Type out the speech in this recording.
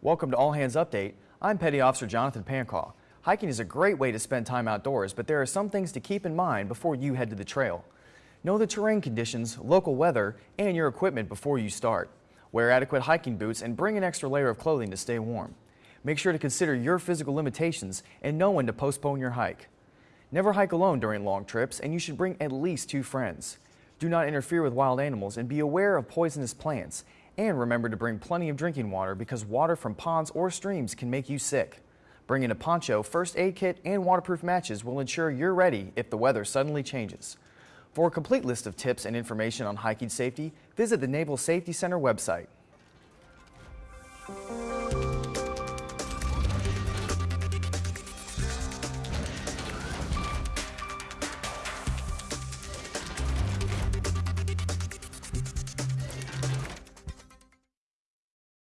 Welcome to All Hands Update. I'm Petty Officer Jonathan Pancaw. Hiking is a great way to spend time outdoors, but there are some things to keep in mind before you head to the trail. Know the terrain conditions, local weather, and your equipment before you start. Wear adequate hiking boots and bring an extra layer of clothing to stay warm. Make sure to consider your physical limitations and know when to postpone your hike. Never hike alone during long trips, and you should bring at least two friends. Do not interfere with wild animals and be aware of poisonous plants. And remember to bring plenty of drinking water because water from ponds or streams can make you sick. Bringing a poncho, first aid kit, and waterproof matches will ensure you're ready if the weather suddenly changes. For a complete list of tips and information on hiking safety, visit the Naval Safety Center website.